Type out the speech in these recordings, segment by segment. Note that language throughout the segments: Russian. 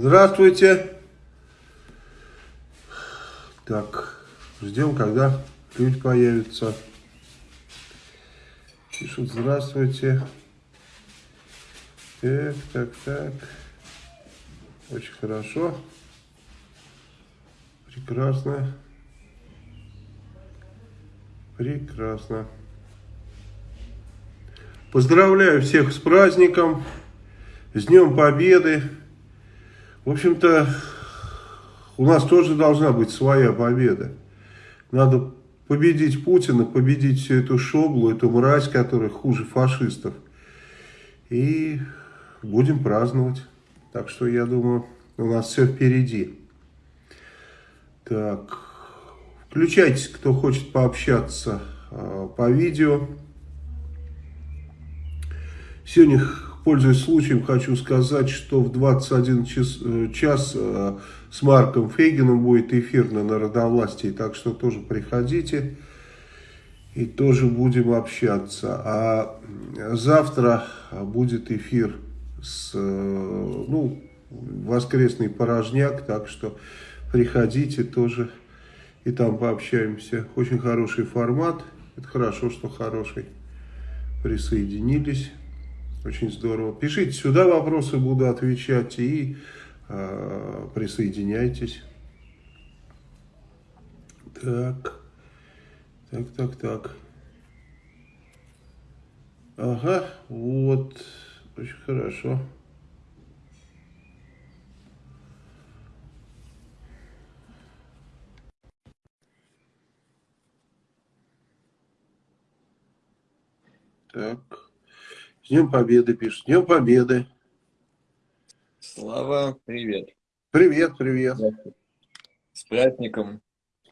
Здравствуйте. Так, ждем, когда люди появятся. Пишут, здравствуйте. Так, так, так. Очень хорошо. Прекрасно. Прекрасно. Поздравляю всех с праздником, с Днем Победы. В общем-то, у нас тоже должна быть своя победа. Надо победить Путина, победить всю эту шоблу, эту мразь, которая хуже фашистов. И будем праздновать. Так что, я думаю, у нас все впереди. Так, включайтесь, кто хочет пообщаться э, по видео. Сегодня, пользуясь случаем, хочу сказать, что в 21 час, э, час э, с Марком Фейгином будет эфир на народовластии, так что тоже приходите и тоже будем общаться. А завтра будет эфир с, э, ну, воскресный порожняк, так что приходите тоже и там пообщаемся. Очень хороший формат, это хорошо, что хороший. Присоединились. Очень здорово. Пишите сюда вопросы, буду отвечать и э, присоединяйтесь. Так, так, так, так. Ага, вот, очень хорошо. Так. С Днем Победы пишет. С Днем Победы. Слава, привет. Привет, привет. С праздником.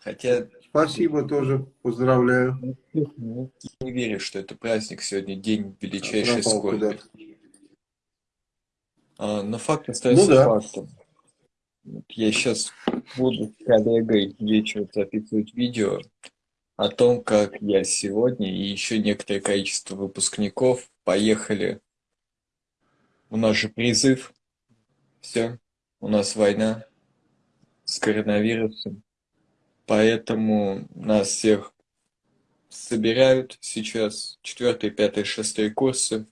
Хотя... Спасибо тоже, поздравляю. Не верю, что это праздник сегодня, день величайшей скорби. А, но факт остается ну, да. фактом. Я сейчас буду с коллегой вечером записывать видео о том, как я сегодня и еще некоторое количество выпускников поехали. У нас же призыв. Все, у нас война с коронавирусом. Поэтому нас всех собирают сейчас, четвертый, пятый, шестой курсы.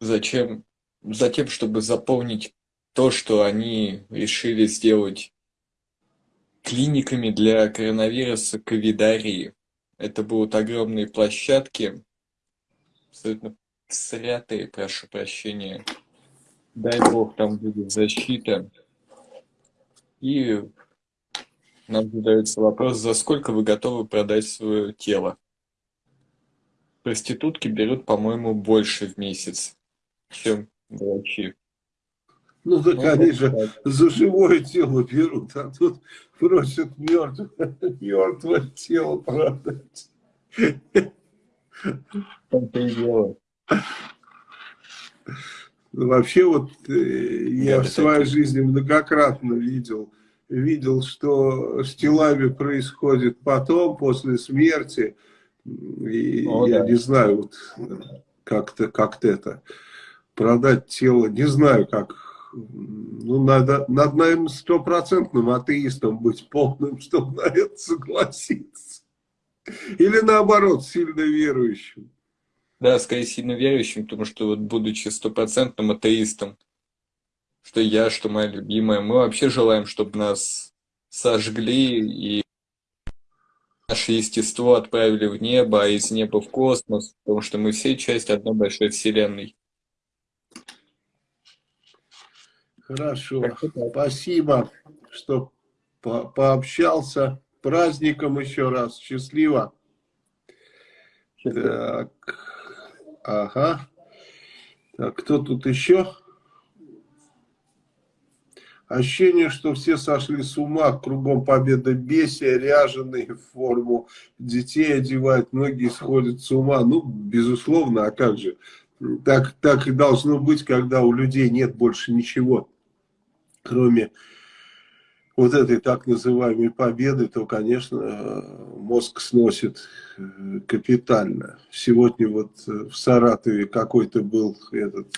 Зачем? Затем, чтобы заполнить то, что они решили сделать клиниками для коронавируса ковидарии. Это будут огромные площадки, абсолютно срятые, прошу прощения. Дай бог, там будет защита. И нам задается вопрос, за сколько вы готовы продать свое тело? Проститутки берут, по-моему, больше в месяц, чем врачи. Ну так ну, они же так. за живое тело берут, а тут просят мертвое, мертвое тело продать. Вообще вот э, я в своей жизни многократно видел, видел, что с телами происходит потом, после смерти. И О, я да. не знаю, вот как-то как, -то, это продать тело, не знаю, как ну, надо, надо, наверное, стопроцентным атеистом быть полным, чтобы на это согласиться. Или наоборот, сильно верующим. Да, скорее сильно верующим, потому что вот будучи стопроцентным атеистом, что я, что моя любимая, мы вообще желаем, чтобы нас сожгли и наше естество отправили в небо, а из неба в космос, потому что мы все часть одной большой вселенной. Хорошо, спасибо, что по пообщался. Праздником еще раз. Счастливо. Так, ага. Так, кто тут еще? Ощущение, что все сошли с ума, кругом победа бесия, ряженые в форму, детей одевают, многие сходят с ума. Ну, безусловно, а как же? Так, так и должно быть, когда у людей нет больше ничего кроме вот этой так называемой победы, то, конечно, мозг сносит э, капитально. Сегодня вот э, в Саратове какой-то был этот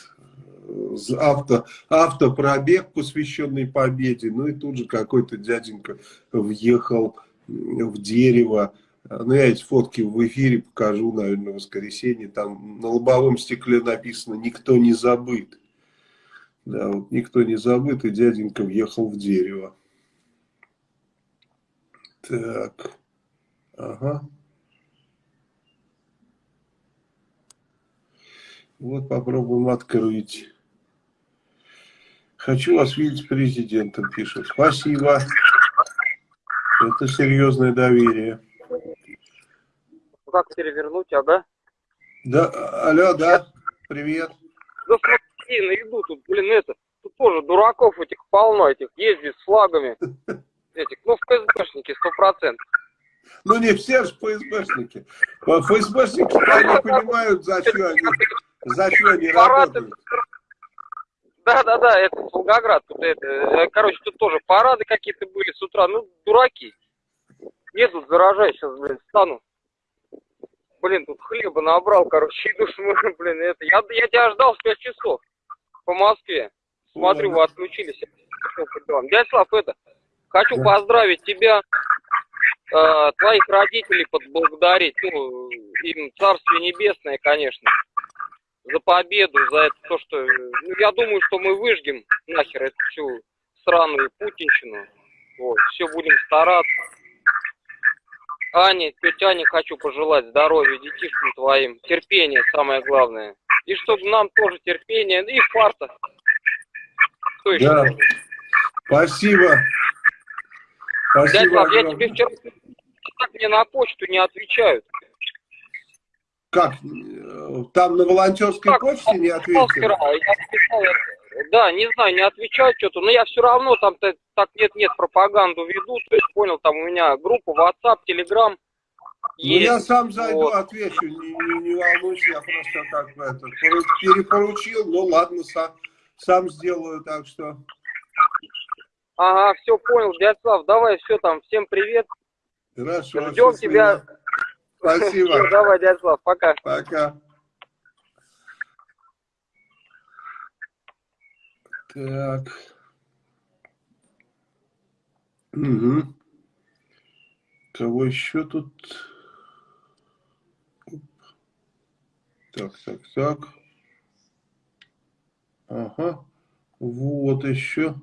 авто, автопробег, посвященный победе. Ну и тут же какой-то дяденька въехал в дерево. Ну, я эти фотки в эфире покажу, наверное, в воскресенье. Там на лобовом стекле написано «Никто не забыт». Да, вот никто не забыт, и дяденька въехал в дерево. Так. Ага. Вот попробуем открыть. Хочу вас видеть президентом, пишет. Спасибо. Это серьезное доверие. Как перевернуть, ага? Да, алло, да, привет. Да смотри, на еду тут, блин, это, тут тоже дураков этих полно, этих ездит с флагами. Этих, ну, ФСБшники, сто процентов. Ну, не все же ФСБшники. ФСБшники не понимают, за что они, за что они работают. Да, да, да, это Волгоград. Тут это, э, короче, тут тоже парады какие-то были с утра. Ну, дураки. Едут, заражай сейчас, блин, стану. Блин, тут хлеба набрал, короче, иду смотрю, блин, это. Я, я тебя ждал в 5 часов по Москве. Смотрю, вы отключились. Дядя Слав, это, хочу да. поздравить тебя, э, твоих родителей поблагодарить. Ну, им царствие небесное, конечно за победу, за это то, что... Ну, я думаю, что мы выжгем нахер эту всю сраную путинщину. Вот, все будем стараться. Ане, тетя Ане хочу пожелать здоровья детишкам твоим, терпения самое главное. И чтобы нам тоже терпение, и фарта. Кто еще? Да. Спасибо. Спасибо. Дядя, я тебе вчера так мне на почту не отвечают. Как? Там на волонтерской как? почте не ответили? Да, не знаю, не отвечают что-то, но я все равно там так нет-нет пропагаганду веду, то есть понял, там у меня группа WhatsApp, Telegram. Ну я сам зайду, вот. отвечу, не, не, не волнуйся, я просто так это, перепоручил, ну ладно, сам, сам сделаю, так что... Ага, все понял, Вячеслав, давай, все там, всем привет. Хорошо. Ждем тебя Спасибо. Все, давай, Слав, пока. Пока. Так. Угу. Кого еще тут? Так, так, так. Ага. Вот еще.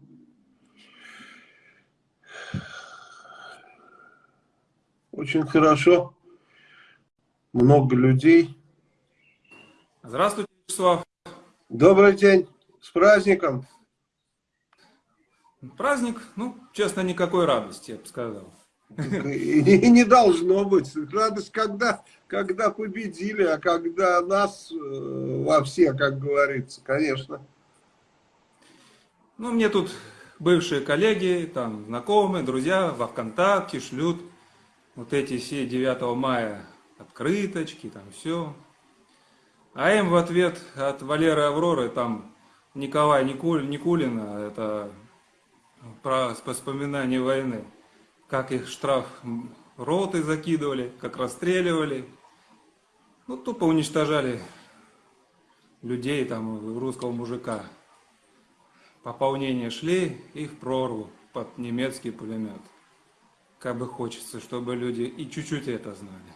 Очень хорошо много людей. Здравствуйте, Вячеслав. Добрый день. С праздником. Праздник, ну, честно, никакой радости, я бы сказал. И не должно быть. Радость, когда, когда победили, а когда нас э, во все, как говорится, конечно. Ну, мне тут бывшие коллеги, там, знакомые, друзья во ВКонтакте шлют вот эти все 9 мая открыточки, там все. А им в ответ от Валеры Авроры, там Николая Никуль, Никулина, это про воспоминания войны, как их штраф роты закидывали, как расстреливали. Ну, тупо уничтожали людей, там, русского мужика. Пополнение шли, их прорву под немецкий пулемет. Как бы хочется, чтобы люди и чуть-чуть это знали.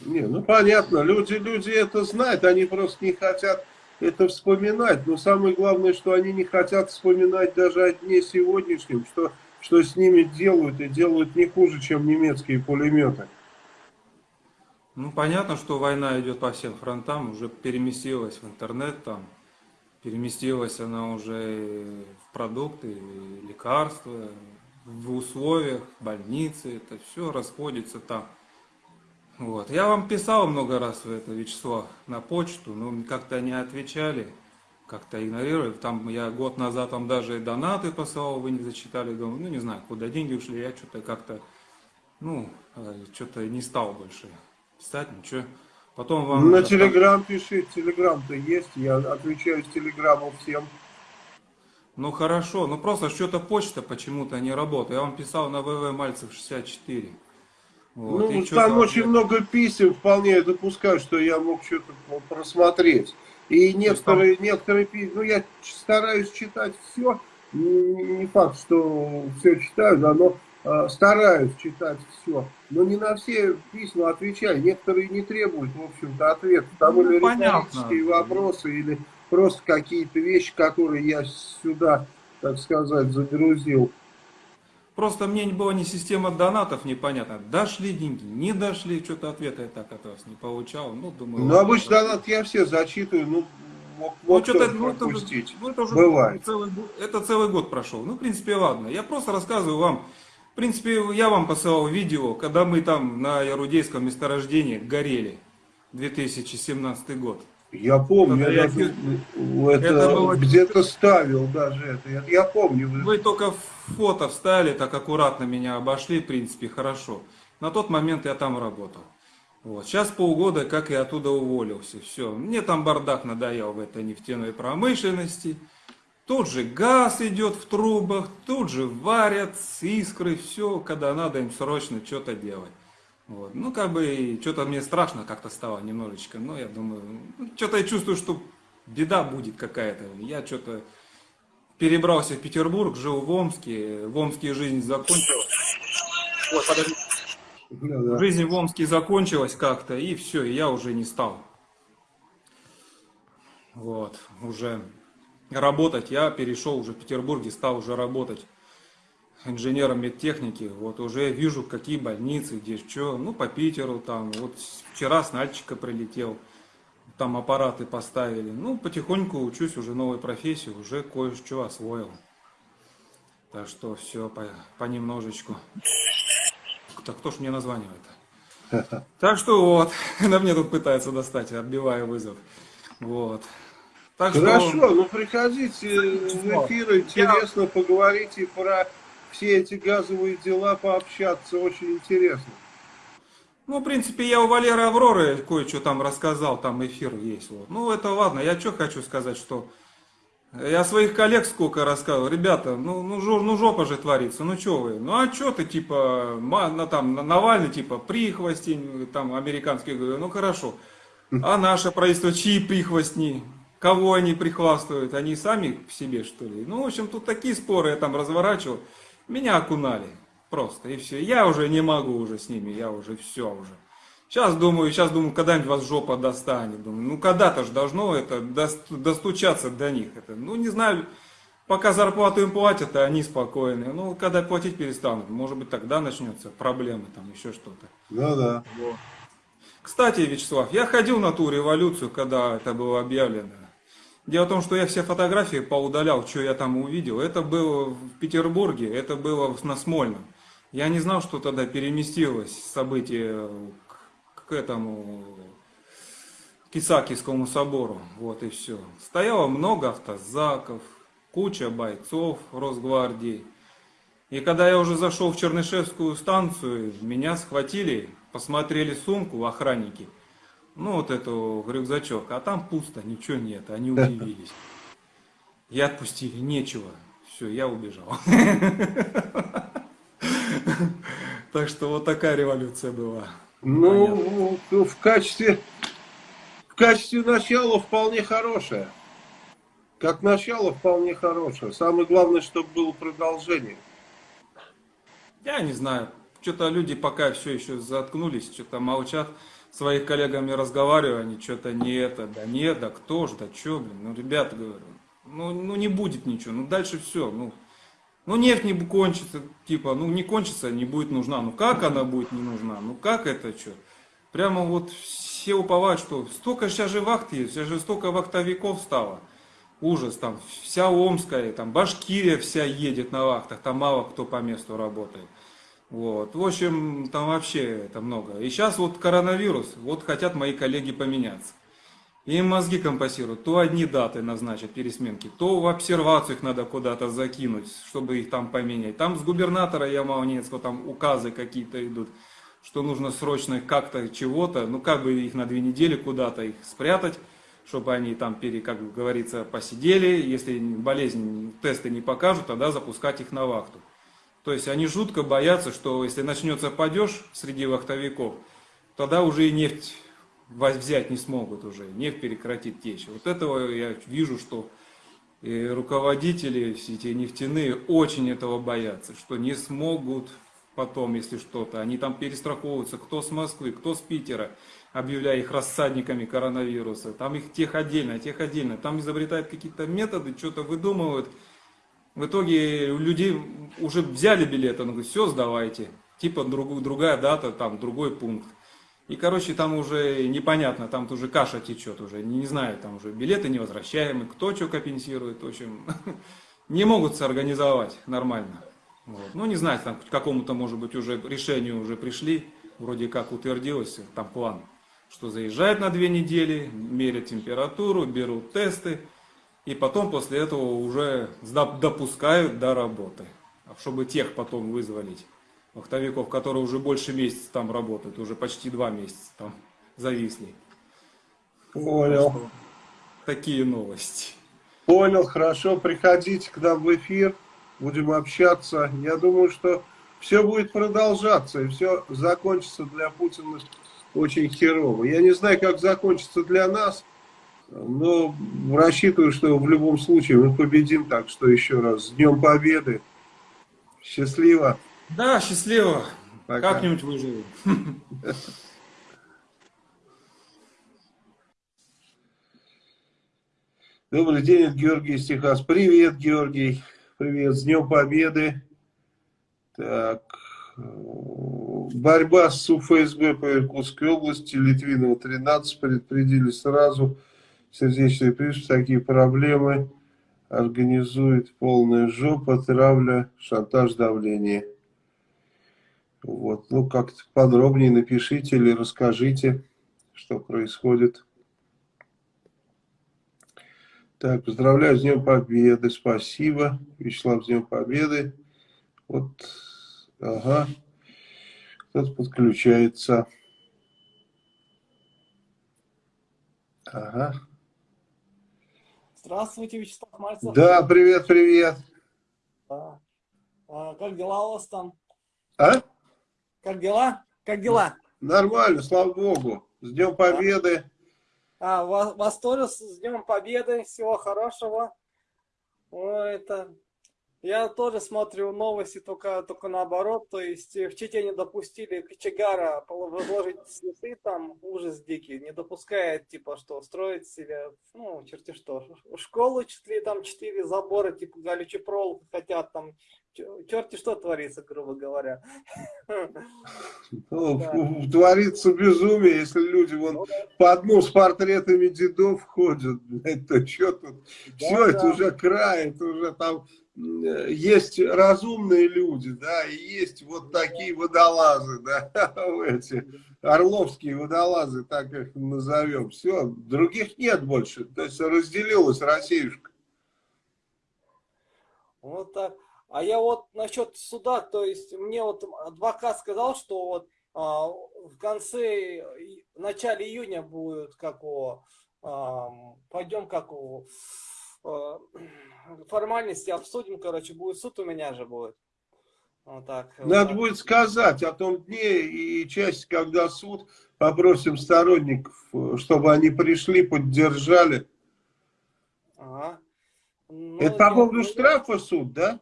Не, ну понятно, люди, люди это знают, они просто не хотят это вспоминать. Но самое главное, что они не хотят вспоминать даже о дне сегодняшнем, что, что с ними делают, и делают не хуже, чем немецкие пулеметы. Ну, понятно, что война идет по всем фронтам, уже переместилась в интернет, там, переместилась она уже в продукты, лекарства, в условиях, больницы, это все расходится там. Вот. Я вам писал много раз в это, Вячеслав, на почту, но как-то не отвечали, как-то игнорировали. Там я год назад вам даже донаты посылал, вы не зачитали, думаю, ну не знаю, куда деньги ушли, я что-то как-то, ну, э, что-то не стал больше писать, ничего. Потом вам... На Телеграм пиши, Телеграм-то есть, я отвечаю с Телеграма всем. Ну хорошо, ну просто что-то почта почему-то не работает. Я вам писал на ВВ Мальцев 64. Вот, ну, там очень много писем, вполне я допускаю, что я мог что-то просмотреть. И некоторые, там... некоторые, ну я стараюсь читать все, не факт, что все читаю, но стараюсь читать все. Но не на все письма отвечаю. Некоторые не требуют, в общем-то, ответа. Там ну, или риторические вопросы, или просто какие-то вещи, которые я сюда, так сказать, загрузил. Просто мне было не система донатов непонятно. Дошли деньги, не дошли, что-то ответа я так от вас не получал. Ну, думаю, ну обычно донат я все зачитываю, ну, мог, ну, что-то ну, это, ну, это уже Бывает. Целый, это целый год прошел. Ну, в принципе, ладно. Я просто рассказываю вам. В принципе, я вам посылал видео, когда мы там на Ярудейском месторождении горели. 2017 год. Я помню, я, даже, это, это было... где-то ставил даже это. Я, я помню. Вы только фото встали, так аккуратно меня обошли, в принципе, хорошо. На тот момент я там работал. Вот. Сейчас полгода, как я оттуда уволился. Все. Мне там бардак надоел в этой нефтяной промышленности. Тут же газ идет в трубах, тут же варят искры, все, когда надо им срочно что-то делать. Вот. Ну, как бы, что-то мне страшно как-то стало немножечко, но я думаю, ну, что-то я чувствую, что беда будет какая-то. Я что-то перебрался в Петербург, жил в Омске, в Омске жизнь закончилась. Ой, подожди. Да, да. Жизнь в Омске закончилась как-то, и все, и я уже не стал. Вот, уже работать, я перешел уже в Петербурге, стал уже работать инженером медтехники, вот уже вижу, какие больницы, где что, ну, по Питеру там, вот вчера с Нальчика прилетел, там аппараты поставили, ну, потихоньку учусь уже новой профессии, уже кое-что освоил. Так что все по, понемножечку. Так кто ж мне названивает? Так что вот, на мне тут пытается достать, отбивая вызов. Вот. Так Хорошо, что... ну приходите в эфир, интересно Я... поговорите про все эти газовые дела пообщаться, очень интересно. Ну, в принципе, я у Валеры Авроры кое-что там рассказал, там эфир есть. Вот. Ну, это ладно, я что хочу сказать, что я своих коллег сколько рассказывал, ребята, ну, ну, жор, ну жопа же творится, ну что вы, ну а что ты, типа, на, там, Навальный, типа, прихвостень, там, американский, ну хорошо, а наше правительство, чьи прихвостни, кого они прихвастывают, они сами в себе, что ли? Ну, в общем, тут такие споры я там разворачивал. Меня окунали просто, и все. Я уже не могу уже с ними, я уже все уже. Сейчас думаю, сейчас думаю, когда-нибудь вас жопа достанет. Думаю, ну когда-то же должно это достучаться до них. Это, ну не знаю, пока зарплату им платят, а они спокойны. Ну когда платить перестанут, может быть тогда начнется проблемы, там еще что-то. Да. Вот. Кстати, Вячеслав, я ходил на ту революцию, когда это было объявлено. Дело в том, что я все фотографии поудалял, что я там увидел. Это было в Петербурге, это было на Смольном. Я не знал, что тогда переместилось событие к, к этому к Исаакиевскому собору. Вот и все. Стояло много автозаков, куча бойцов Росгвардии. И когда я уже зашел в Чернышевскую станцию, меня схватили, посмотрели сумку охранники – ну вот эту рюкзачок, а там пусто, ничего нет, они удивились. И отпустили, нечего. Все, я убежал. Так что вот такая революция была. Ну, в качестве, в качестве начала вполне хорошая. Как начало вполне хорошее. Самое главное, чтобы было продолжение. Я не знаю. Что-то люди пока все еще заткнулись, что-то молчат своих коллегами разговариваю, они что-то не это, да нет, да кто ж, да что, блин, ну, ребята, говорю, ну, ну не будет ничего, ну дальше все, ну, ну нефть не кончится, типа, ну не кончится, не будет нужна, ну как она будет не нужна, ну как это что? Прямо вот все уповают, что столько сейчас же вахт есть, сейчас же столько вахтовиков стало. Ужас, там вся Омская, там Башкирия вся едет на вахтах, там мало кто по месту работает. Вот. В общем, там вообще это много. И сейчас вот коронавирус, вот хотят мои коллеги поменяться. Им мозги компасируют. То одни даты назначат пересменки, то в обсервацию их надо куда-то закинуть, чтобы их там поменять. Там с губернатора Ямалнецкого там указы какие-то идут, что нужно срочно как-то чего-то, ну как бы их на две недели куда-то их спрятать, чтобы они там, пере, как говорится, посидели. Если болезнь, тесты не покажут, тогда запускать их на вахту. То есть они жутко боятся, что если начнется падеж среди вахтовиков, тогда уже и нефть взять не смогут уже, нефть прекратит течь. Вот этого я вижу, что и руководители, все эти нефтяные, очень этого боятся, что не смогут потом, если что-то. Они там перестраховываются, кто с Москвы, кто с Питера, объявляя их рассадниками коронавируса. Там их тех отдельно, тех отдельно. Там изобретают какие-то методы, что-то выдумывают. В итоге у людей уже взяли билеты, он говорит, все, сдавайте. Типа друг, другая дата, там другой пункт. И, короче, там уже непонятно, там уже каша течет уже, не, не знаю, там уже билеты невозвращаемые, кто что компенсирует, в общем, не могут соорганизовать нормально. Вот. Ну, не знаю, там к какому-то, может быть, уже решению уже пришли, вроде как утвердилось там план, что заезжают на две недели, мерят температуру, берут тесты, и потом после этого уже допускают до работы, чтобы тех потом вызволить вахтовиков, которые уже больше месяца там работают, уже почти два месяца там зависли. Понял. Такие новости. Понял, хорошо, приходите к нам в эфир, будем общаться. Я думаю, что все будет продолжаться, и все закончится для Путина очень херово. Я не знаю, как закончится для нас, но рассчитываю, что в любом случае мы победим. Так что еще раз, с Днем Победы. Счастливо. Да, счастливо. Как-нибудь выживем. Добрый день, Георгий из Техас. Привет, Георгий. Привет, с Днем Победы. Так. Борьба с УФСБ по Иркутской области, Литвинова 13, предупредили сразу. Сердечный приступ, такие проблемы. Организует полная жопа, травля, шантаж, давление. Вот, ну, как-то подробнее напишите или расскажите, что происходит. Так, поздравляю с Днем Победы, спасибо. Вячеслав, с Днем Победы. Вот, ага, кто-то подключается. Ага. Здравствуйте, Вячеслав Мальцев. Да, привет, привет. Да. А, как дела у вас там? А? Как дела? Как дела? Нормально, слава богу. С Днем Победы. А, вас, вас тоже с Днем Победы. Всего хорошего. Ой, это я тоже смотрю новости, только, только наоборот. То есть в Чите не допустили кочегара возложить цветы, там ужас дикий. Не допускает, типа, что строить себе, ну, черти что. Школу чуть ли там четыре забора, типа, галючий проволоку хотят там. Черти что творится, грубо говоря. Ну. Творится безумие, если люди вон ну, да. по одну с портретами дедов ходят. Это что тут? Да, Все, да. это уже край, это уже там есть разумные люди, да, и есть вот такие водолазы, да, эти орловские водолазы, так их назовем. Все, других нет больше, то есть разделилась Россиюшка. Вот так. А я вот насчет суда, то есть мне вот адвокат сказал, что вот а, в конце, в начале июня будет, как его, а, пойдем как а, формальности обсудим, короче, будет суд у меня же будет. Вот так, Надо вот будет сказать о том дне и часть, когда суд, попросим сторонников, чтобы они пришли, поддержали. Ага. Ну, Это по поводу штрафа суд, да?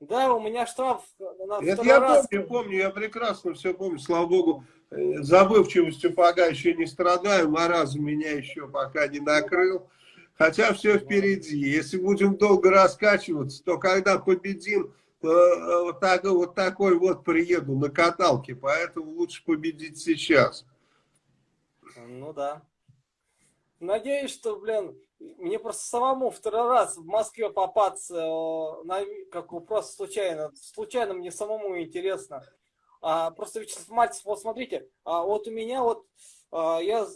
Да, у меня штраф на Это я раз. помню, помню, я прекрасно все помню, слава богу. Э, забывчивостью пока еще не страдаю, маразм меня еще пока не накрыл. Хотя все впереди. Если будем долго раскачиваться, то когда победим, э, вот, так, вот такой вот приеду на каталке. Поэтому лучше победить сейчас. Ну да. Надеюсь, что, блин, мне просто самому второй раз в Москве попаться, э, на, как просто случайно. Случайно мне самому интересно. А, просто Вячеслав Мальцев, вот смотрите, а, вот у меня вот, а, я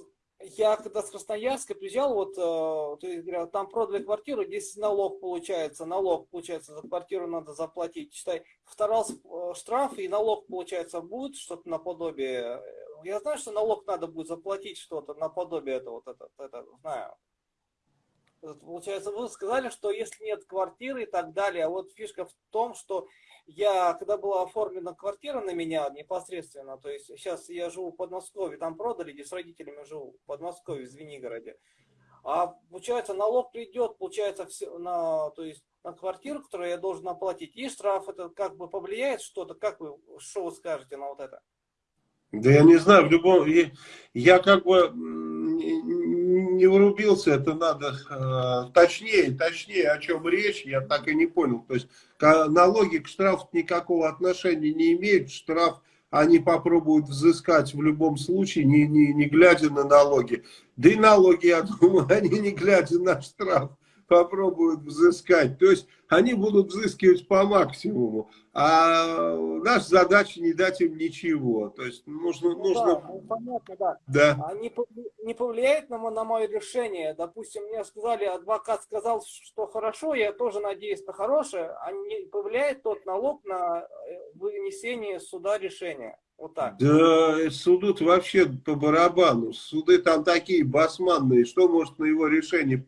я когда с Красноярска приезжал, вот, э, там продали квартиру, здесь налог получается, налог получается, за квартиру надо заплатить. Считай, второй э, штраф и налог получается будет что-то наподобие. Я знаю, что налог надо будет заплатить что-то наподобие этого, вот это, это, знаю. Получается, вы сказали, что если нет квартиры и так далее, а вот фишка в том, что я, когда была оформлена квартира на меня непосредственно, то есть сейчас я живу в Подмосковье, там продали, где с родителями живу, в Подмосковье, в Звенигороде, а получается налог придет, получается, все, на, то есть на квартиру, которую я должен оплатить, и штраф, это как бы повлияет что-то, как вы, что вы скажете на вот это? Да я не знаю, в любом... Я, как бы не врубился, это надо э, точнее, точнее, о чем речь, я так и не понял. То есть налоги к штрафу никакого отношения не имеют, штраф они попробуют взыскать в любом случае, не, не, не глядя на налоги. Да и налоги, я думаю, они не глядя на штраф попробуют взыскать. То есть они будут взыскивать по максимуму. А наша задача не дать им ничего. То есть нужно... Ну, нужно... Да, ну, понятно, да. да. А не, не повлияет на, на мое решение? Допустим, мне сказали, адвокат сказал, что хорошо, я тоже надеюсь на хорошее. А не повлияет тот налог на э, вынесение суда решения? Вот так. Да, суду вообще по барабану. Суды там такие басманные. Что может на его решение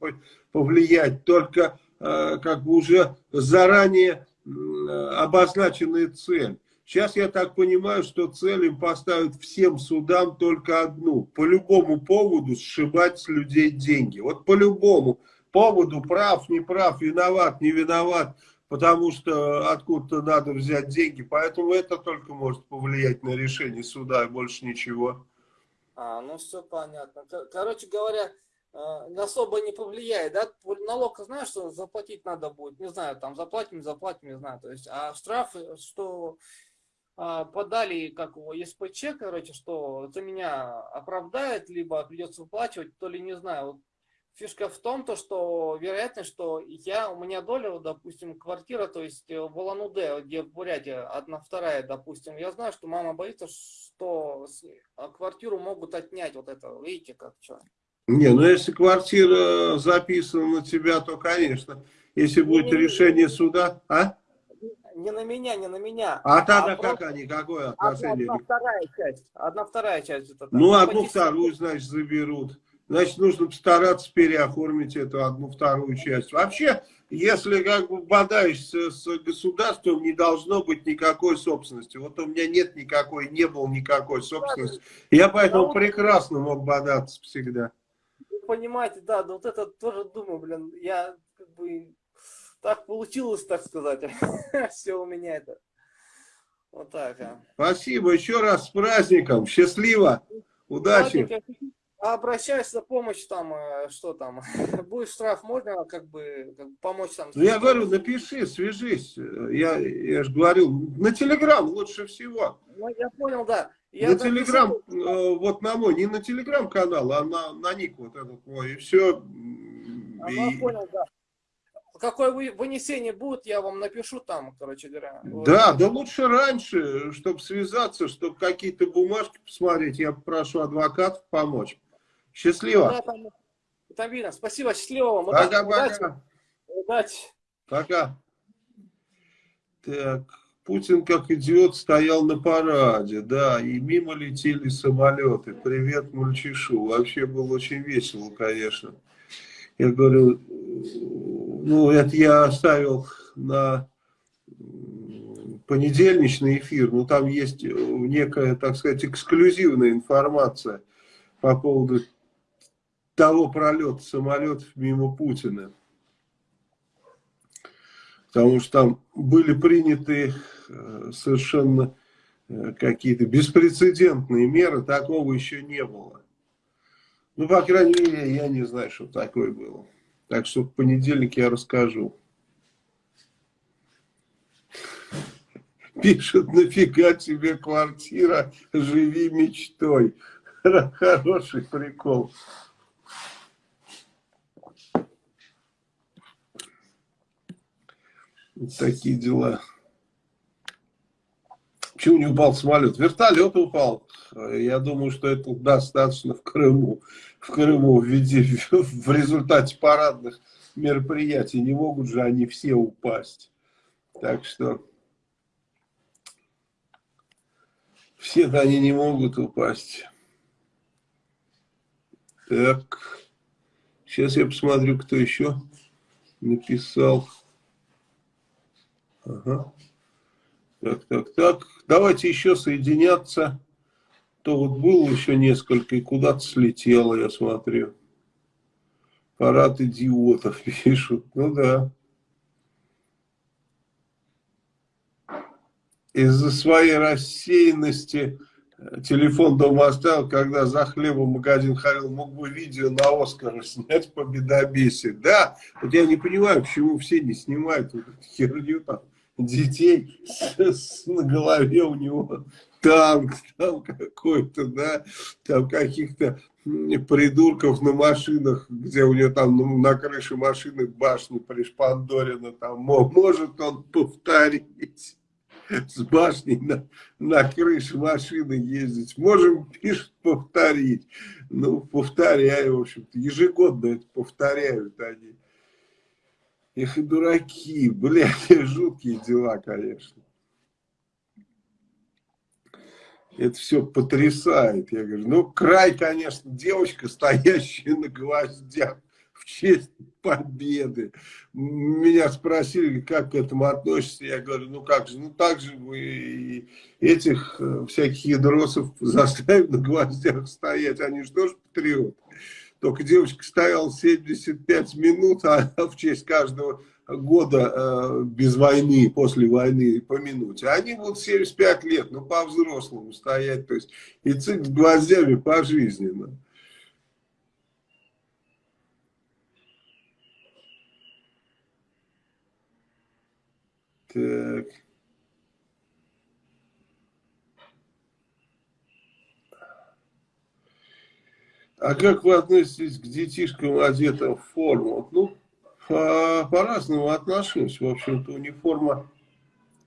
повлиять? Только э, как бы уже заранее обозначенная цель. Сейчас я так понимаю, что цель им поставят всем судам только одну. По любому поводу сшибать с людей деньги. Вот по любому поводу, прав, не прав, виноват, не виноват потому что откуда-то надо взять деньги. Поэтому это только может повлиять на решение суда и больше ничего. А, ну все понятно. Короче говоря, особо не повлияет, да? Налог, знаешь, что заплатить надо будет, не знаю, там заплатим, заплатим, не знаю, то есть, а штрафы, что а, подали, как его, ЕСПЧ, короче, что за меня оправдает, либо придется выплачивать, то ли не знаю, вот Фишка в том, то, что вероятно, что я, у меня доля, допустим, квартира, то есть э, в Улан-Удэ, где в Бурятии, одна вторая, допустим, я знаю, что мама боится, что а, квартиру могут отнять вот это, видите, как что. Не, ну если квартира записана на тебя, то, конечно, если будет не, решение не, суда, а? Не на меня, не на меня. А тогда а какая, никакое отношение? Одна, одна вторая часть, одна вторая часть. Это, ну, одну вторую, значит, заберут значит, нужно постараться переоформить эту одну-вторую часть. Вообще, если как бы бодаешься с государством, не должно быть никакой собственности. Вот у меня нет никакой, не было никакой собственности. Я поэтому прекрасно мог бодаться всегда. Понимаете, да, вот это тоже думаю, блин, я как бы так получилось, так сказать. Все у меня это. Вот так. А. Спасибо еще раз с праздником. Счастливо. Удачи. А обращаюсь за помощь там, э, что там, будет штраф, можно как бы, как бы помочь там? Ну, я говорю, напиши, свяжись. Я, я же говорил, на Телеграм лучше всего. Ну, я понял, да. Я на Телеграм, э, вот на мой, не на Телеграм-канал, а на, на ник вот этот мой, и все. А, и... понял, да. Какое вынесение будет, я вам напишу там, короче говоря. Да, вот. да лучше раньше, чтобы связаться, чтобы какие-то бумажки посмотреть, я попрошу адвокатов помочь. Счастливо. Да, там, там видно. Спасибо, счастливо вам. Пока-пока. Удачи. Пока. Так, Путин как идиот стоял на параде, да, и мимо летели самолеты. Привет, мальчишу. Вообще было очень весело, конечно. Я говорю, ну, это я оставил на понедельничный эфир, но там есть некая, так сказать, эксклюзивная информация по поводу того пролета самолетов мимо Путина. Потому что там были приняты э, совершенно э, какие-то беспрецедентные меры, такого еще не было. Ну, по крайней мере, я не знаю, что такое было. Так что в понедельник я расскажу. Пишет, нафига тебе квартира, живи мечтой. Хороший прикол. Такие дела. Почему не упал самолет? Вертолет упал. Я думаю, что это достаточно в Крыму. В Крыму в, виде, в результате парадных мероприятий. Не могут же они все упасть. Так что все-то они не могут упасть. Так. Сейчас я посмотрю, кто еще написал. Ага. Так, так, так. Давайте еще соединяться. То вот было еще несколько и куда-то слетело, я смотрю. Парад идиотов пишут. Ну да. Из-за своей рассеянности э, телефон дома оставил, когда за хлебом магазин ходил, мог бы видео на Оскар снять по бедобесию. Да, вот я не понимаю, почему все не снимают вот эту херню там детей с, с, на голове у него танк там какой-то, да, там каких-то придурков на машинах, где у него там ну, на крыше машины башни пришпандорена, там может он повторить с башней на, на крыше машины ездить. Можем, пишут, повторить. Ну, повторяю, в общем-то, ежегодно это повторяют они. Их и дураки, блядь, жуткие дела, конечно. Это все потрясает. Я говорю, ну, край, конечно, девочка, стоящая на гвоздях в честь победы. Меня спросили, как к этому относишься. Я говорю, ну как же, ну так же вы этих э, всяких ядросов заставим на гвоздях стоять. Они же тоже патриоты. Только девочка стояла 75 минут, а в честь каждого года э, без войны, после войны по минуте. Они будут 75 лет, ну по-взрослому стоять. То есть и цик с гвоздями пожизненно. Так. А как вы относитесь к детишкам, одетым в форму? Ну, по-разному по отношусь. В общем-то, униформа...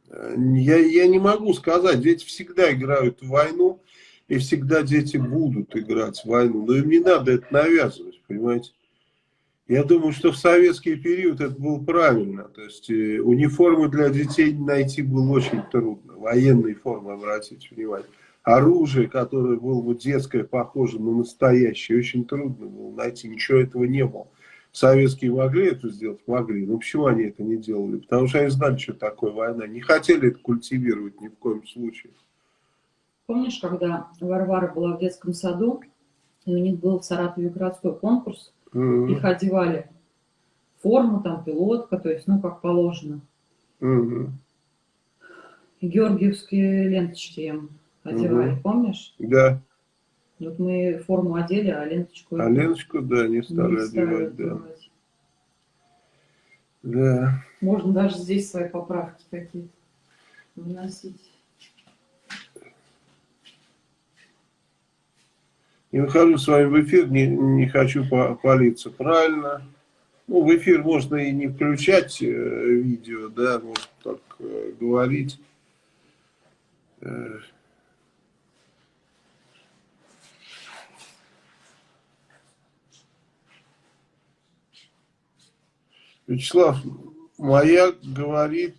Э, я, я не могу сказать. Дети всегда играют в войну, и всегда дети будут играть в войну. Но им не надо это навязывать, понимаете? Я думаю, что в советский период это было правильно. То есть э, униформы для детей найти было очень трудно. Военные формы, обратите внимание. Оружие, которое было бы детское, похоже на настоящее, очень трудно было найти. Ничего этого не было. Советские могли это сделать? Могли. Но почему они это не делали? Потому что они знали, что такое война. Не хотели это культивировать ни в коем случае. Помнишь, когда Варвара была в детском саду, и у них был в Саратове городской конкурс, Mm Их одевали форму, там пилотка, то есть, ну, как положено. Mm И георгиевские ленточки им одевали, mm помнишь? Да. Вот мы форму одели, а ленточку... А ленточку, да, не стали, не одевать, одевать, да. Да. Можно даже здесь свои поправки какие-то вносить. Не выхожу с вами в эфир, не, не хочу палиться. Правильно. Ну, в эфир можно и не включать э, видео, да, можно так э, говорить. Вячеслав, моя говорит,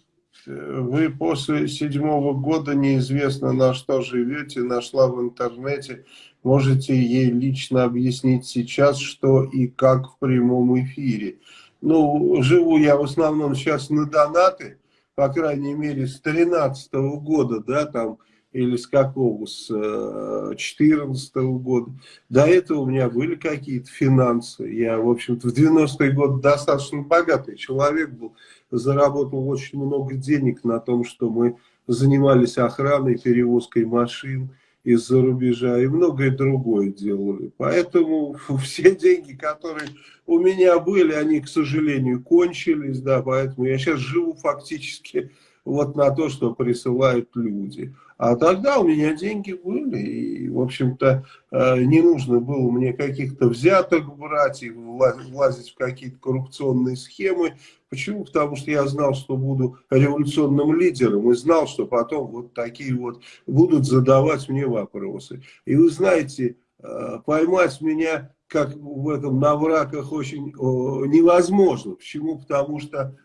вы после седьмого года неизвестно на что живете, нашла в интернете Можете ей лично объяснить сейчас, что и как в прямом эфире. Ну, живу я в основном сейчас на донаты, по крайней мере, с 13 -го года, да, там, или с какого, с 14 э, -го года. До этого у меня были какие-то финансы. Я, в общем-то, в 90-е годы достаточно богатый человек был, заработал очень много денег на том, что мы занимались охраной, перевозкой машин, из-за рубежа и многое другое делали. Поэтому все деньги, которые у меня были, они, к сожалению, кончились, да, поэтому я сейчас живу фактически вот на то, что присылают люди. А тогда у меня деньги были, и, в общем-то, э, не нужно было мне каких-то взяток брать и влазить в какие-то коррупционные схемы. Почему? Потому что я знал, что буду революционным лидером, и знал, что потом вот такие вот будут задавать мне вопросы. И вы знаете, э, поймать меня, как в этом на враках, очень невозможно. Почему? Потому что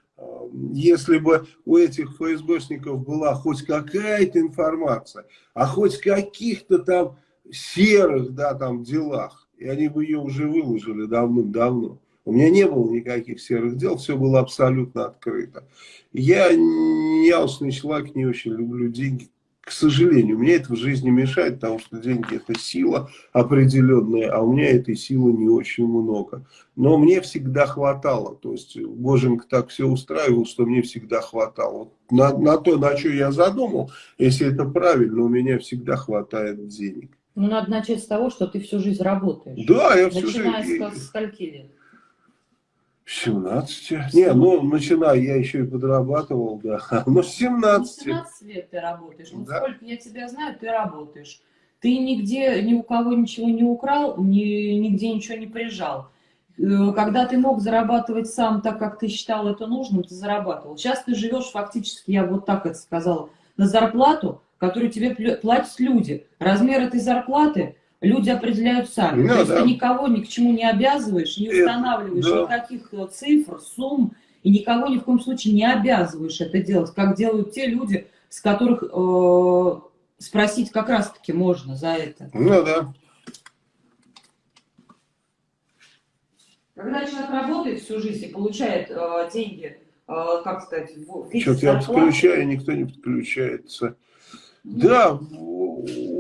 если бы у этих ФСБшников была хоть какая-то информация, а хоть каких-то там серых, да, там делах, и они бы ее уже выложили давным-давно. У меня не было никаких серых дел, все было абсолютно открыто. Я неясный человек, не очень люблю деньги. К сожалению, мне это в жизни мешает, потому что деньги это сила определенная, а у меня этой силы не очень много. Но мне всегда хватало, то есть Боженька так все устраивал, что мне всегда хватало. На, на то, на что я задумал, если это правильно, у меня всегда хватает денег. Ну, надо начать с того, что ты всю жизнь работаешь. Да, я всю Начиная жизнь... с, с скольки лет? 17. Не, ну, начиная, я еще и подрабатывал, да. Ну, с 17. Ну, 17 лет ты работаешь. Вот Да. сколько я тебя знаю, ты работаешь. Ты нигде, ни у кого ничего не украл, ни, нигде ничего не прижал. Э, Когда ты мог зарабатывать сам так, как ты считал это нужным, ты зарабатывал. Сейчас ты живешь фактически, я вот так это сказала, на зарплату, которую тебе платят люди. Размер этой зарплаты люди определяют сами. Ну То есть да. ты никого ни к чему не обязываешь, не Это- устанавливаешь да. никаких э, цифр, сумм, и никого ни в коем случае не обязываешь это делать, как делают те люди, с которых э, спросить как раз-таки можно за это. Ну, да. Когда человек работает всю жизнь и получает э, деньги, э, как сказать, в виде Что-то я подключаю, никто не подключается. Да, у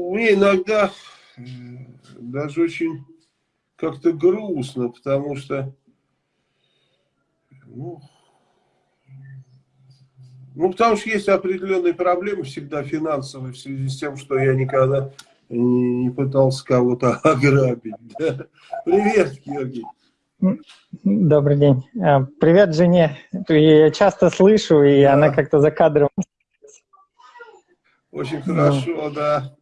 у меня иногда даже очень как-то грустно, потому что, ну, ну, потому что есть определенные проблемы всегда финансовые в связи с тем, что я никогда не пытался кого-то ограбить. да. Привет, Георгий. Добрый день. А, Привет жене. Я часто слышу, и Да. она как-то за кадром. Очень хорошо, да.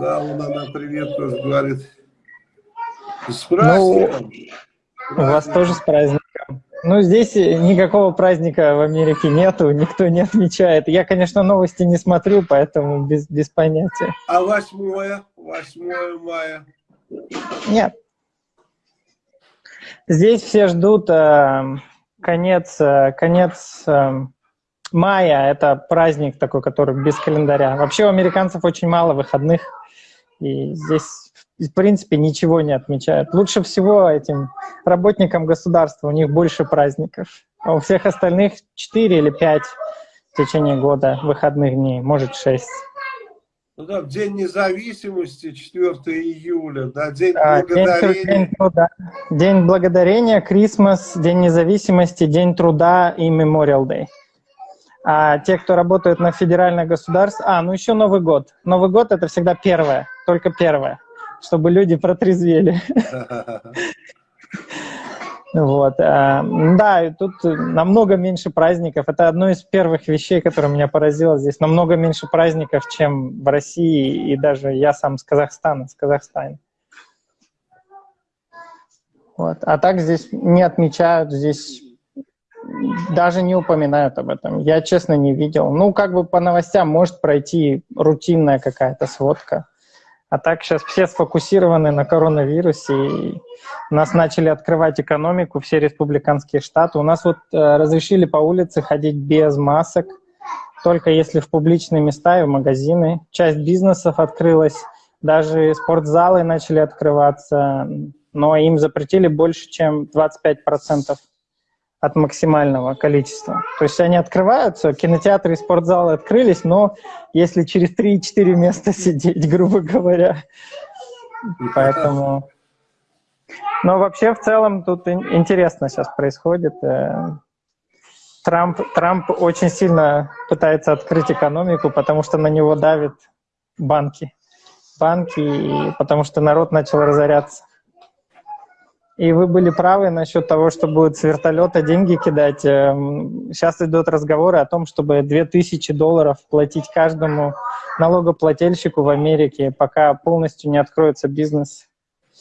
Да, вон она привет тоже говорит. С праздником. У вас тоже с праздником. Ну, здесь никакого праздника в Америке нету, никто не отмечает. Я, конечно, новости не смотрю, поэтому без, без понятия. А восьмое? Восьмое мая. Нет. Здесь все ждут э, конец, э, конец э, мая. Это праздник такой, который без календаря. Вообще у американцев очень мало выходных, и здесь, в принципе, ничего не отмечают. Лучше всего этим работникам государства, у них больше праздников. А у всех остальных 4 или 5 в течение года выходных дней, может 6. Ну да, День независимости, 4 июля, да, День А, День, тру- благодарения. день труда. День благодарения, Крисмас, День независимости, День труда и Memorial Day. А те, кто работают на федеральное государство... А, ну еще Новый год. Новый год — это всегда первое, только первое, чтобы люди протрезвели. Вот. а, Да, и тут намного меньше праздников. Это одно из первых вещей, которое меня поразило здесь. Намного меньше праздников, чем в России, и даже я сам с Казахстана, с Казахстана. Вот. А так здесь не отмечают, здесь даже не упоминают об этом. Я, честно, не видел. Ну, как бы по новостям может пройти рутинная какая-то сводка. А так сейчас все сфокусированы на коронавирусе, и нас начали открывать экономику, все республиканские штаты. У нас вот э, разрешили по улице ходить без масок, только если в публичные места и в магазины. Часть бизнесов открылась, даже спортзалы начали открываться, но им запретили больше, чем 25% от максимального количества. То есть они открываются, кинотеатры и спортзалы открылись, но если через 3-4 места сидеть, грубо говоря. Поэтому... Но вообще в целом тут ин- интересно сейчас происходит. Э, Трамп, Трамп очень сильно пытается открыть экономику, потому что на него давят банки. Банки, потому что народ начал разоряться. И вы были правы насчет того, что будет с вертолета деньги кидать. Эм, Сейчас идут разговоры о том, чтобы 2000 долларов платить каждому налогоплательщику в Америке, пока полностью не откроется бизнес.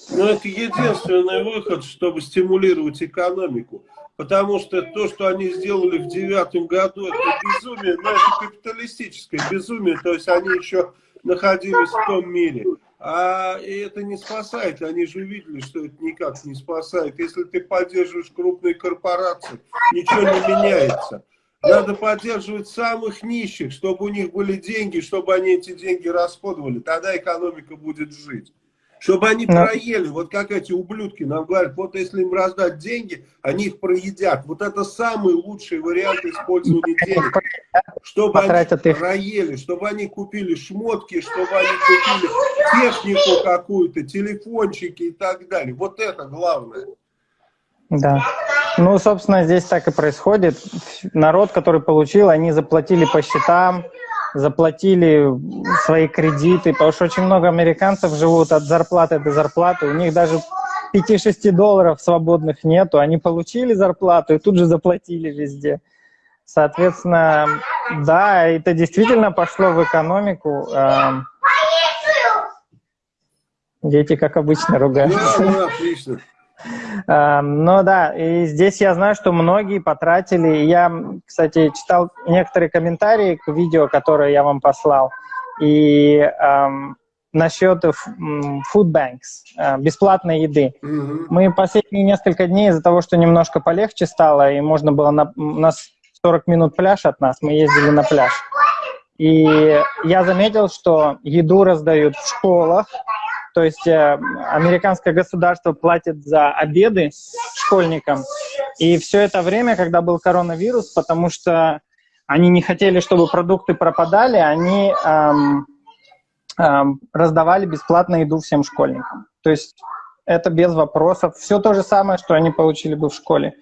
Ну, это единственный выход, чтобы стимулировать экономику. Потому что то, что они сделали в девятом году, это безумие, но это капиталистическое безумие. То есть они еще находились в том мире. А и это не спасает. Они же увидели, что это никак не спасает. Если ты поддерживаешь крупные корпорации, ничего не меняется. Надо поддерживать самых нищих, чтобы у них были деньги, чтобы они эти деньги расходовали. Тогда экономика будет жить. Чтобы они Но... проели, вот как эти ублюдки нам говорят, вот если им раздать деньги, они их проедят. Вот это самый лучший вариант использования денег. Чтобы они их. проели, чтобы они купили шмотки, чтобы они купили технику какую-то, телефончики и так далее. Вот это главное. Да. Ну, собственно, здесь так и происходит. Народ, который получил, они заплатили по счетам, заплатили свои кредиты, потому что очень много американцев живут от зарплаты до зарплаты, у них даже 5-6 долларов свободных нету, они получили зарплату и тут же заплатили везде. Соответственно, да, это действительно пошло в экономику. Эм, дети, как обычно, ругаются. Да, отлично. Эм, ну да, и здесь я знаю, что многие потратили. Я, кстати, читал некоторые комментарии к видео, которое я вам послал. И эм, насчет food banks, э, бесплатной еды. Mm -hmm. Мы последние несколько дней из-за того, что немножко полегче стало, и можно было на, у нас 40 минут пляж от нас, мы ездили на пляж. И я заметил, что еду раздают в школах, то есть э, американское государство платит за обеды школьникам. И все это время, когда был коронавирус, потому что они не хотели, чтобы продукты пропадали, они эм, эм, раздавали бесплатно еду всем школьникам. То есть это без вопросов. Все то же самое, что они получили бы в школе.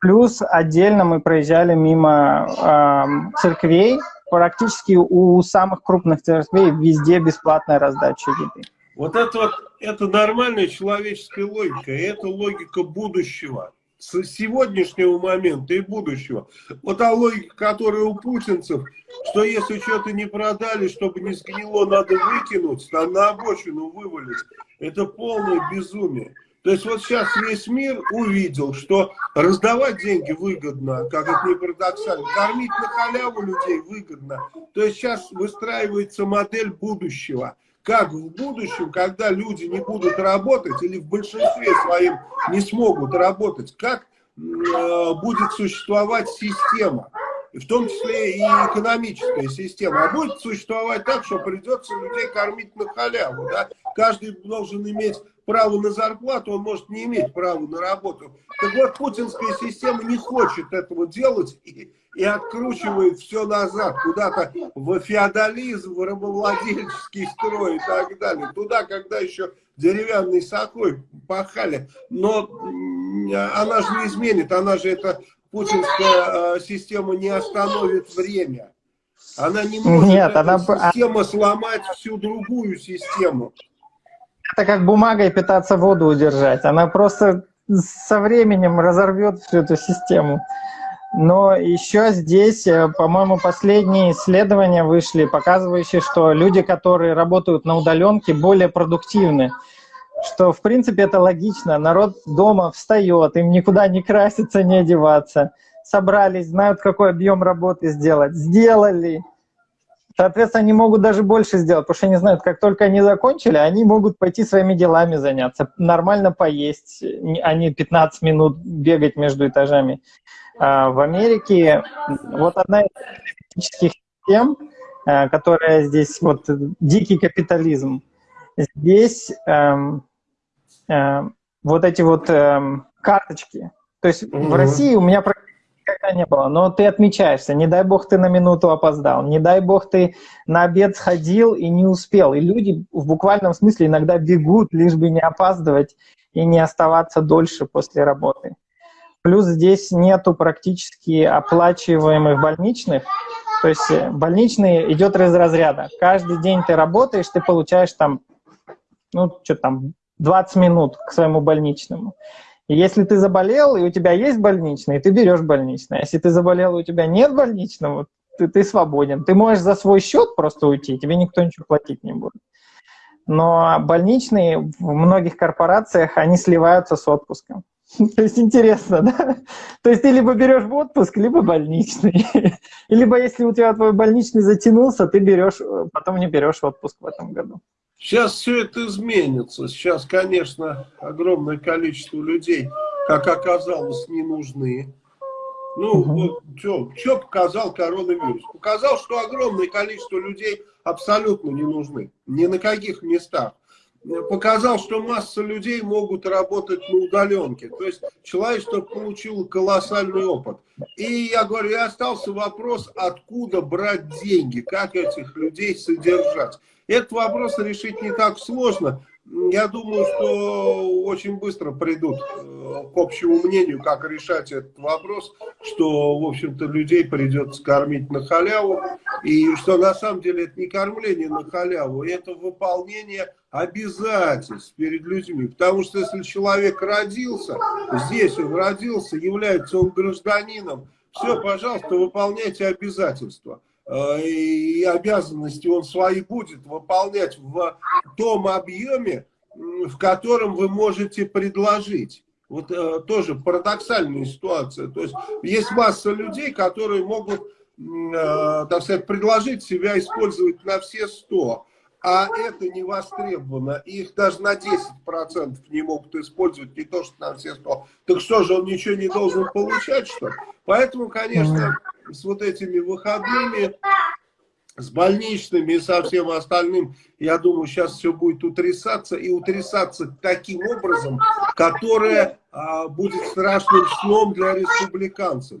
Плюс отдельно мы проезжали мимо эм, церквей. Практически у самых крупных церквей везде бесплатная раздача еды. Вот это вот, это нормальная человеческая логика, это логика будущего, с сегодняшнего момента и будущего. Вот та логика, которая у путинцев, что если что-то не продали, чтобы не сгнило, надо выкинуть, там на обочину вывалить, это полное безумие. То есть вот сейчас весь мир увидел, что раздавать деньги выгодно, как это не парадоксально, кормить на халяву людей выгодно. То есть сейчас выстраивается модель будущего – как в будущем, когда люди не будут работать или в большинстве своем не смогут работать, как э, будет существовать система, в том числе и экономическая система, а будет существовать так, что придется людей кормить на халяву. Да? Каждый должен иметь право на зарплату, он может не иметь права на работу. Так вот, путинская система не хочет этого делать и, и откручивает все назад, куда-то в феодализм, в рабовладельческий строй и так далее. Туда, когда еще деревянной сокой пахали. Но она же не изменит, она же это путинская э, система не остановит время. Она не может Нет, она... система сломать всю другую систему. Это как бумагой питаться воду удержать. Она просто со временем разорвет всю эту систему. Но еще здесь, э, по-моему, последние исследования вышли, показывающие, что люди, которые работают на удаленке, более продуктивны. Что, в принципе, это логично. Народ дома встает, им никуда не краситься, не одеваться. Собрались, знают, какой объем работы сделать. Сделали. Соответственно, они могут даже больше сделать, потому что они знают, как только они закончили, они могут пойти своими делами заняться, нормально поесть, а не 15 минут бегать между этажами. А в Америке вот одна из политических систем, а, которая здесь, вот дикий капитализм, здесь эм, эм, вот эти вот эм, карточки, то есть mm -hmm. в России у меня никогда не было, но ты отмечаешься, не дай бог ты на минуту опоздал, не дай бог ты на обед сходил и не успел. И люди в буквальном смысле иногда бегут, лишь бы не опаздывать и не оставаться дольше после работы. Плюс здесь нету практически оплачиваемых больничных, то есть э, больничный идет из разряда. Каждый день ты работаешь, ты получаешь там, ну, что там, 20 минут к своему больничному. Если ты заболел, и у тебя есть больничный, ты берешь больничный. А если ты заболел, и у тебя нет больничного, ты, ты свободен. Ты можешь за свой счет просто уйти, тебе никто ничего платить не будет. Но больничные в многих корпорациях, они сливаются с отпуском. То есть интересно, да? То есть ты либо берешь в отпуск, либо больничный. Либо если у тебя твой больничный затянулся, ты берешь, потом не берешь отпуск в этом году. Сейчас все это изменится. Сейчас, конечно, огромное количество людей, как оказалось, не нужны. Ну, угу. вот, что, что показал коронавирус? Показал, что огромное количество людей абсолютно не нужны. Ни на каких местах. показал, что масса людей могут работать на удаленке. То есть человечество получило колоссальный опыт. И я говорю, и остался вопрос, откуда брать деньги, как этих людей содержать. Этот вопрос решить не так сложно. Я думаю, что очень быстро придут э, к общему мнению, как решать этот вопрос, что, в общем-то, людей придется кормить на халяву, и что на самом деле это не кормление на халяву, это выполнение обязательств перед людьми. Потому что если человек родился, здесь он родился, является он гражданином, все, пожалуйста, выполняйте обязательства. Э, и обязанности он свои будет выполнять в том объеме, в котором вы можете предложить. Вот э, тоже парадоксальная ситуация. То есть есть масса людей, которые могут, э, так сказать, предложить себя использовать на все сто а это не востребовано, их даже на 10% не могут использовать, не то что на все 100. Так что же, он ничего не должен получать, что Поэтому, конечно, с вот этими выходными, с больничными и со всем остальным, я думаю, сейчас все будет утрясаться, и утрясаться таким образом, которое а, будет страшным сном для республиканцев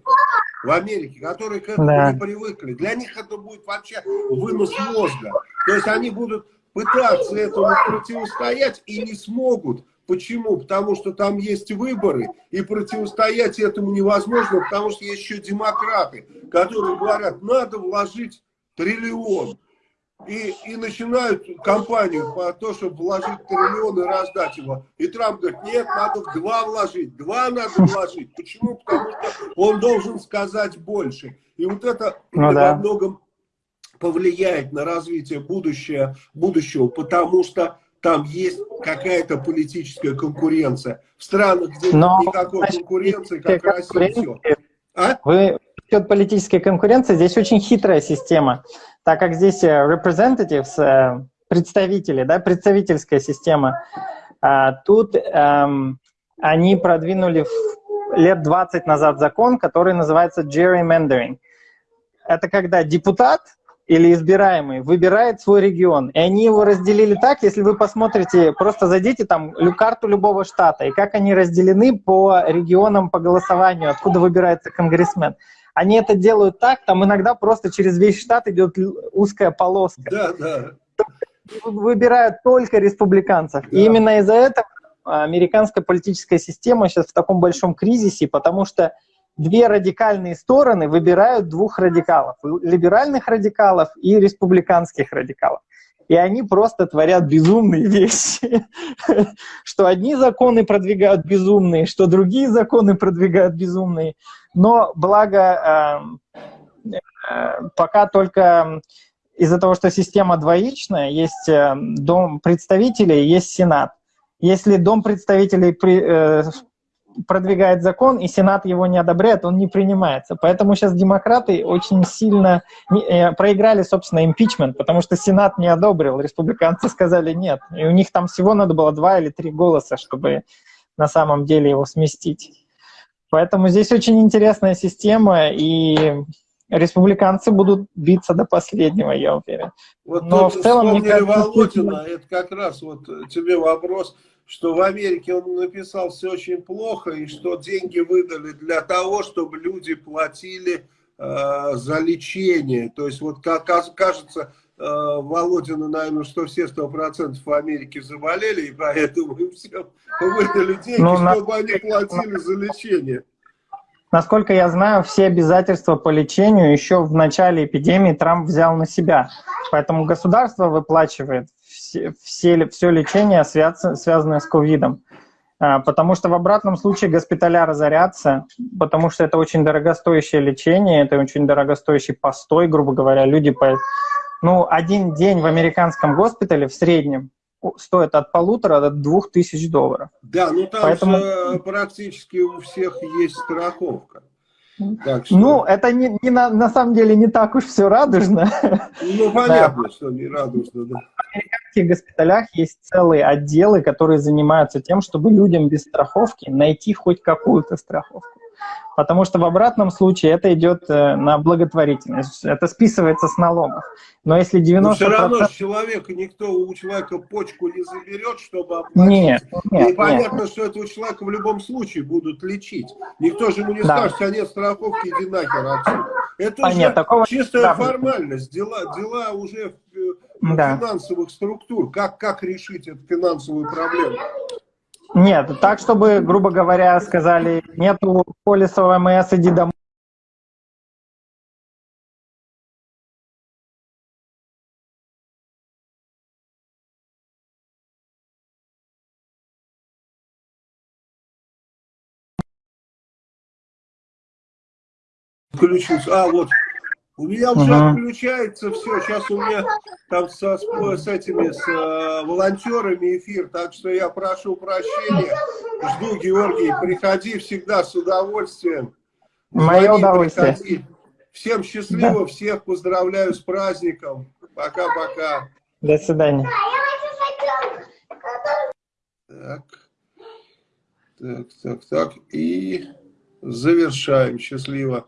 в Америке, которые к этому да. не привыкли. Для них это будет вообще вынос мозга. То есть они будут пытаться этому противостоять и не смогут. Почему? Потому что там есть выборы, и противостоять этому невозможно, потому что есть еще демократы, которые говорят, надо вложить триллион. И, и начинают кампанию по то, чтобы вложить триллион и раздать его. И Трамп говорит, нет, надо в два вложить, два надо вложить. Почему? Потому что он должен сказать больше. И вот это ну, да. во многом повлияет на развитие будущего, будущего, потому что там есть какая-то политическая конкуренция. В странах, где Но, никакой конкуренции, как Россия, все. А? Вы насчет политической конкуренции, здесь очень хитрая система, так как здесь э, representatives, э, представители, да, представительская система, а, тут эм, они продвинули лет 20 назад закон, который называется gerrymandering. Это когда депутат или избираемый выбирает свой регион. И они его разделили так, если вы посмотрите, просто зайдите там карту любого штата, и как они разделены по регионам по голосованию, откуда выбирается конгрессмен. Они это делают так, там иногда просто через весь штат идет узкая полоска. Да, да. Выбирают только республиканцев. Да. И именно из-за этого американская политическая система сейчас в таком большом кризисе, потому что две радикальные стороны выбирают двух радикалов, либеральных радикалов и республиканских радикалов. И они просто творят безумные вещи, что одни законы продвигают безумные, что другие законы продвигают безумные. Но благо э, э, пока только из-за того, что система двоичная, есть э, Дом представителей, есть Сенат. Если Дом представителей продвигает закон, и Сенат его не одобряет, он не принимается. Поэтому сейчас демократы очень сильно э, проиграли, собственно, импичмент, потому что Сенат не одобрил, республиканцы сказали нет. И у них там всего надо было два или три голоса, чтобы на самом деле его сместить. Поэтому здесь очень интересная система, и республиканцы будут биться до последнего, я уверен. Вот Но в целом... Мне кажется, Володина, это как раз вот тебе вопрос что в Америке он написал все очень плохо, и что деньги выдали для того, чтобы люди платили э, за лечение. То есть вот как кажется, э, Володину, наверное, что все сто процентов в Америке заболели, и поэтому им всем выдали деньги, ну, чтобы на... они платили за лечение. Насколько я знаю, все обязательства по лечению еще в начале эпидемии Трамп взял на себя. Поэтому государство выплачивает все, все, все лечение, связанное с ковидом. А, потому что в обратном случае госпиталя разорятся, потому что это очень дорогостоящее лечение, это очень дорогостоящий постой, грубо говоря. Люди по... Ну, один день в американском госпитале в среднем стоит от полутора до двух тысяч долларов. Да, ну там Поэтому... же практически у всех есть страховка. Так что... Ну, это не, не на, на самом деле не так уж все радужно. Ну, понятно, да. что не радужно, да. В американских госпиталях есть целые отделы, которые занимаются тем, чтобы людям без страховки найти хоть какую-то страховку. Потому что в обратном случае это идет э, на благотворительность, это списывается с налогов. Но если 90%... Но все равно человека, никто у человека почку не заберет, чтобы оплатить. Нет, нет, И понятно, что этого человека в любом случае будут лечить. Никто же ему не Да. скажет, а нет страховки, иди нахер отсюда. Это А уже нет, такого- чистая да. формальность, дела, дела уже э, Да. финансовых структур. Как, как решить эту финансовую проблему? Нет, так, чтобы, грубо говоря, сказали, нету полиса ОМС, иди домой. Включился. А, вот. У меня уже Ага. отключается все. Сейчас у меня там со, с, с этими с, э, волонтерами эфир, так что я прошу прощения. Жду, Георгий, приходи всегда с удовольствием. Мое Звони, удовольствие. приходи. Всем счастливо, всех поздравляю с праздником. Пока-пока. До свидания. Так. Так, так, так. И завершаем. Счастливо.